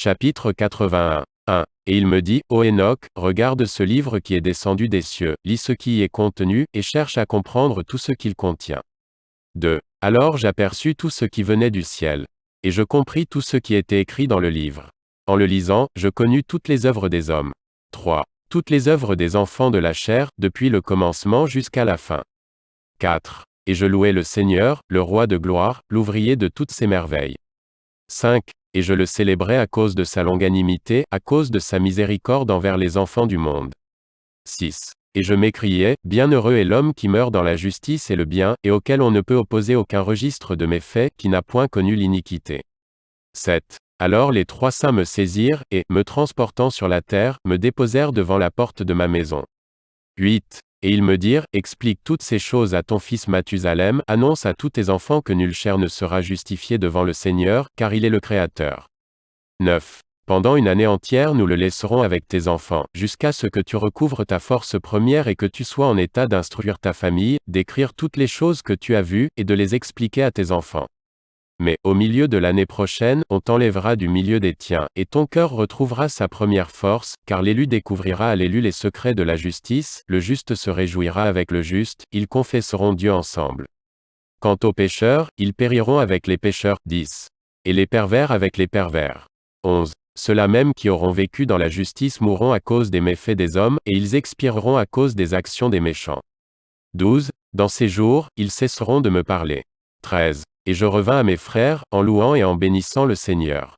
Chapitre 81. 1. Et il me dit, Ô Enoch, regarde ce livre qui est descendu des cieux, lis ce qui y est contenu, et cherche à comprendre tout ce qu'il contient. 2. Alors j'aperçus tout ce qui venait du ciel. Et je compris tout ce qui était écrit dans le livre. En le lisant, je connus toutes les œuvres des hommes. 3. Toutes les œuvres des enfants de la chair, depuis le commencement jusqu'à la fin. 4. Et je louai le Seigneur, le roi de gloire, l'ouvrier de toutes ses merveilles. 5. Et je le célébrais à cause de sa longanimité, à cause de sa miséricorde envers les enfants du monde. 6. Et je m'écriais, Bienheureux est l'homme qui meurt dans la justice et le bien, et auquel on ne peut opposer aucun registre de mes faits, qui n'a point connu l'iniquité. 7. Alors les trois saints me saisirent, et, me transportant sur la terre, me déposèrent devant la porte de ma maison. 8. Et ils me dirent, Explique toutes ces choses à ton fils Mathusalem, annonce à tous tes enfants que nulle chair ne sera justifiée devant le Seigneur, car il est le Créateur. 9. Pendant une année entière nous le laisserons avec tes enfants, jusqu'à ce que tu recouvres ta force première et que tu sois en état d'instruire ta famille, d'écrire toutes les choses que tu as vues, et de les expliquer à tes enfants. Mais, au milieu de l'année prochaine, on t'enlèvera du milieu des tiens, et ton cœur retrouvera sa première force, car l'élu découvrira à l'élu les secrets de la justice, le juste se réjouira avec le juste, ils confesseront Dieu ensemble. Quant aux pécheurs, ils périront avec les pécheurs, 10. Et les pervers avec les pervers. 11. Ceux-là même qui auront vécu dans la justice mourront à cause des méfaits des hommes, et ils expireront à cause des actions des méchants. 12. Dans ces jours, ils cesseront de me parler. 13. Et je revins à mes frères, en louant et en bénissant le Seigneur.